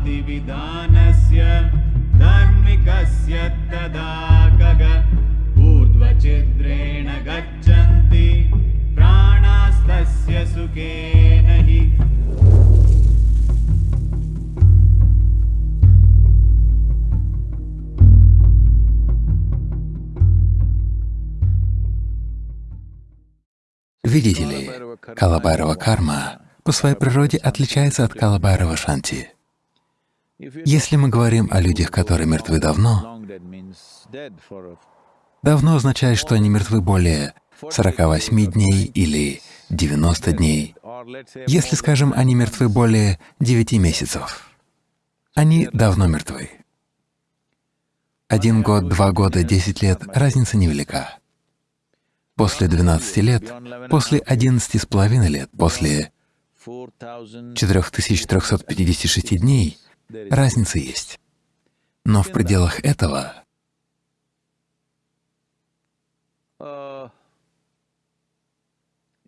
विधिविधानस्य धार्मिकस्य तदा गग ऊर्ध्वचिद्रेण गच्छन्ति प्राणास्तस्य सुखेन हि Видите ли, Калабайрова карма по своей природе отличается от Калабайрова Шанти. Если мы говорим о людях, которые мертвы давно, давно означает, что они мертвы более 48 дней или 90 дней. Если, скажем, они мертвы более 9 месяцев, они давно мертвы. Один год, два года, 10 лет — разница невелика. После 12 лет, после 11 с половиной лет, после 4356 дней разница есть. Но в пределах этого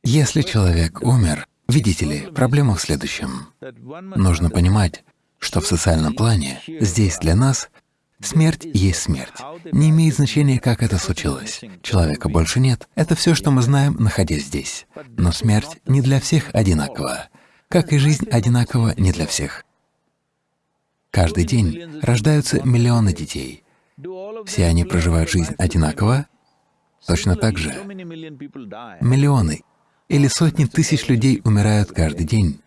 Если человек умер, видите ли, проблема в следующем. Нужно понимать, что в социальном плане здесь для нас смерть есть смерть. Не имеет значения, как это случилось. Человека больше нет. Это все, что мы знаем, находясь здесь. Но смерть не для всех одинакова, как и жизнь одинакова не для всех. Каждый день рождаются миллионы детей. Все они проживают жизнь одинаково, точно так же миллионы или сотни тысяч людей умирают каждый день,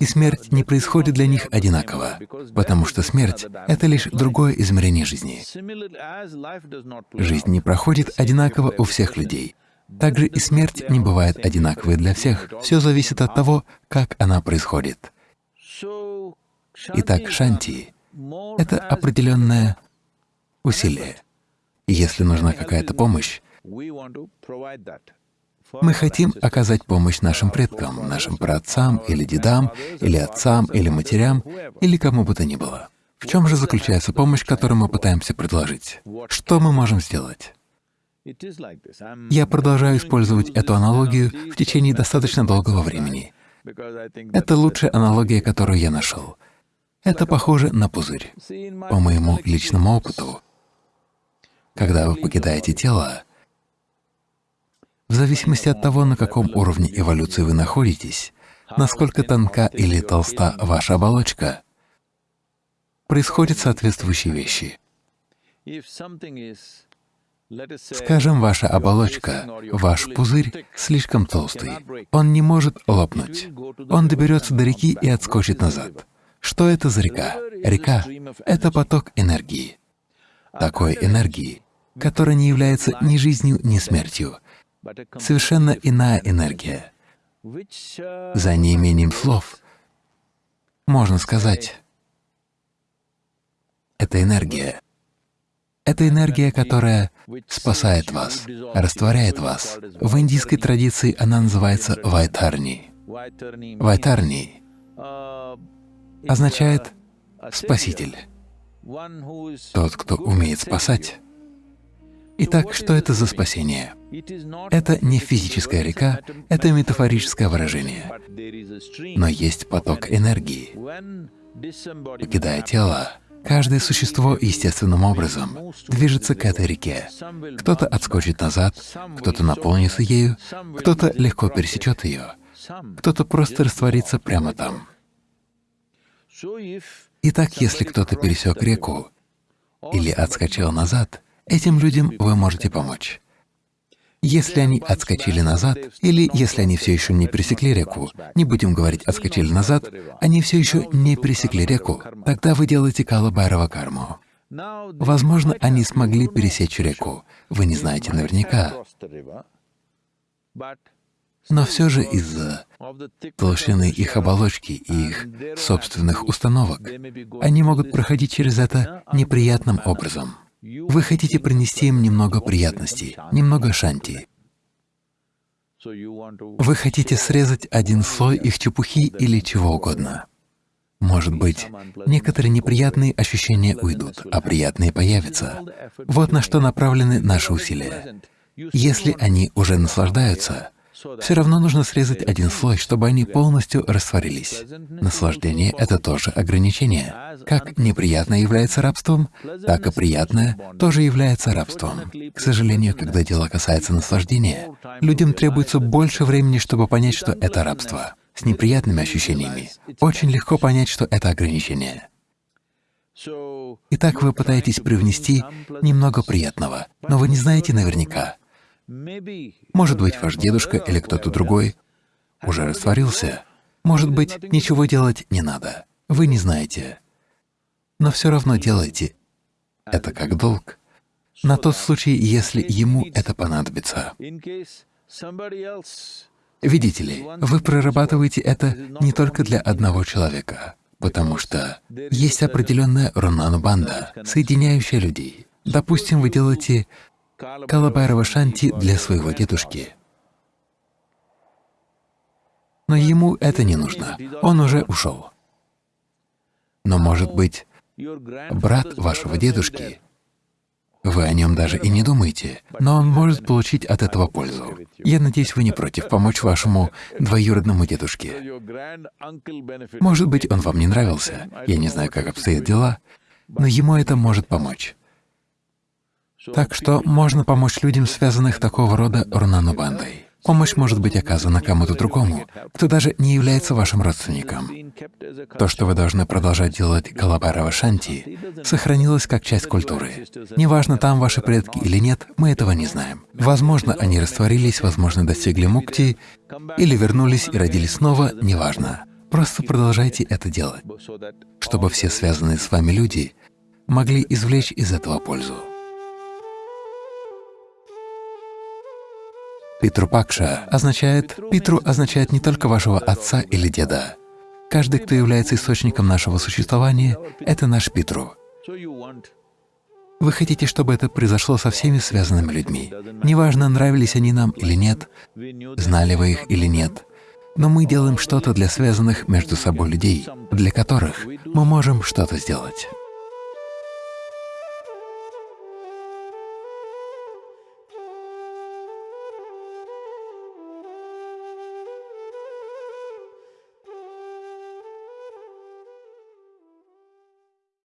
и смерть не происходит для них одинаково, потому что смерть — это лишь другое измерение жизни. Жизнь не проходит одинаково у всех людей. Также и смерть не бывает одинаковой для всех. Все зависит от того, как она происходит. Итак, шанти — это определенное усилие. Если нужна какая-то помощь, мы хотим оказать помощь нашим предкам, нашим праотцам или дедам, или отцам, или матерям, или кому бы то ни было. В чем же заключается помощь, которую мы пытаемся предложить? Что мы можем сделать? Я продолжаю использовать эту аналогию в течение достаточно долгого времени. Это лучшая аналогия, которую я нашел. Это похоже на пузырь. По моему личному опыту, когда вы покидаете тело, в зависимости от того, на каком уровне эволюции вы находитесь, насколько тонка или толста ваша оболочка, происходят соответствующие вещи. Скажем, ваша оболочка, ваш пузырь слишком толстый, он не может лопнуть. Он доберется до реки и отскочит назад. Что это за река? Река — это поток энергии. Такой энергии, которая не является ни жизнью, ни смертью, совершенно иная энергия. За неимением слов можно сказать, это энергия. Это энергия, которая спасает вас, растворяет вас. В индийской традиции она называется вайтарни. Вайтарни означает «спаситель», тот, кто умеет спасать. Итак, что это за спасение? Это не физическая река, это метафорическое выражение. Но есть поток энергии. Покидая тело, каждое существо естественным образом движется к этой реке. Кто-то отскочит назад, кто-то наполнится ею, кто-то легко пересечет ее, кто-то просто растворится прямо там. Итак, если кто-то пересек реку или отскочил назад, Этим людям вы можете помочь. Если они отскочили назад, или если они все еще не пересекли реку, не будем говорить «отскочили назад», они все еще не пересекли реку, тогда вы делаете Калабайрова карму. Возможно, они смогли пересечь реку, вы не знаете наверняка. Но все же из-за толщины их оболочки и их собственных установок они могут проходить через это неприятным образом. Вы хотите принести им немного приятностей, немного шанти. Вы хотите срезать один слой их чепухи или чего угодно. Может быть, некоторые неприятные ощущения уйдут, а приятные появятся. Вот на что направлены наши усилия. Если они уже наслаждаются, Все равно нужно срезать один слой, чтобы они полностью растворились. Наслаждение — это тоже ограничение. Как неприятное является рабством, так и приятное тоже является рабством. К сожалению, когда дело касается наслаждения, людям требуется больше времени, чтобы понять, что это рабство. С неприятными ощущениями очень легко понять, что это ограничение. Итак, вы пытаетесь привнести немного приятного, но вы не знаете наверняка. Может быть, ваш дедушка или кто-то другой уже растворился. Может быть, ничего делать не надо. Вы не знаете. Но все равно делайте. Это как долг. На тот случай, если ему это понадобится. Видите ли, вы прорабатываете это не только для одного человека, потому что есть определенная рунанубанда, соединяющая людей. Допустим, вы делаете Калабайрова Шанти для своего дедушки. Но ему это не нужно, он уже ушел. Но, может быть, брат вашего дедушки вы о нем даже и не думаете, но он может получить от этого пользу. Я надеюсь, вы не против помочь вашему двоюродному дедушке. Может быть, он вам не нравился, я не знаю, как обстоят дела, но ему это может помочь. Так что можно помочь людям, связанных такого рода рунанубандой. Помощь может быть оказана кому-то другому, кто даже не является вашим родственником. То, что вы должны продолжать делать Калабарава Шанти, сохранилось как часть культуры. Неважно, там ваши предки или нет, мы этого не знаем. Возможно, они растворились, возможно, достигли мукти, или вернулись и родились снова, неважно. Просто продолжайте это делать, чтобы все связанные с вами люди могли извлечь из этого пользу. Питрупакша означает… Питру означает не только вашего отца или деда. Каждый, кто является источником нашего существования, — это наш Питру. Вы хотите, чтобы это произошло со всеми связанными людьми. Неважно, нравились они нам или нет, знали вы их или нет, но мы делаем что-то для связанных между собой людей, для которых мы можем что-то сделать.